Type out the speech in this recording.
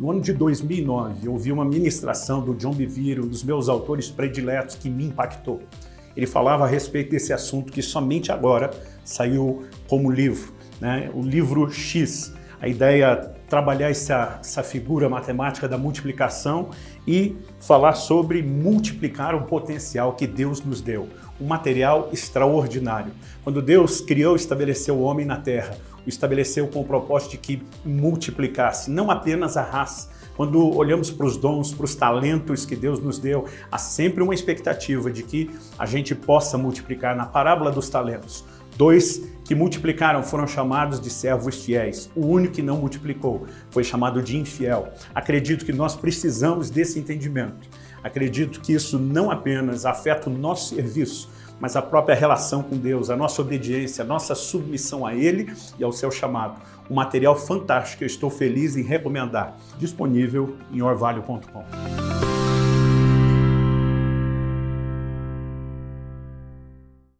No ano de 2009, eu ouvi uma ministração do John Bevere, um dos meus autores prediletos, que me impactou. Ele falava a respeito desse assunto que somente agora saiu como livro, né? o livro X. A ideia é trabalhar essa, essa figura matemática da multiplicação e falar sobre multiplicar o potencial que Deus nos deu, um material extraordinário. Quando Deus criou e estabeleceu o homem na terra, estabeleceu com o propósito de que multiplicasse não apenas a raça, quando olhamos para os dons, para os talentos que Deus nos deu, há sempre uma expectativa de que a gente possa multiplicar. Na parábola dos talentos, dois que multiplicaram foram chamados de servos fiéis. O único que não multiplicou foi chamado de infiel. Acredito que nós precisamos desse entendimento. Acredito que isso não apenas afeta o nosso serviço, mas a própria relação com Deus, a nossa obediência, a nossa submissão a Ele e ao seu chamado. Um material fantástico que eu estou feliz em recomendar, disponível em orvalho.com.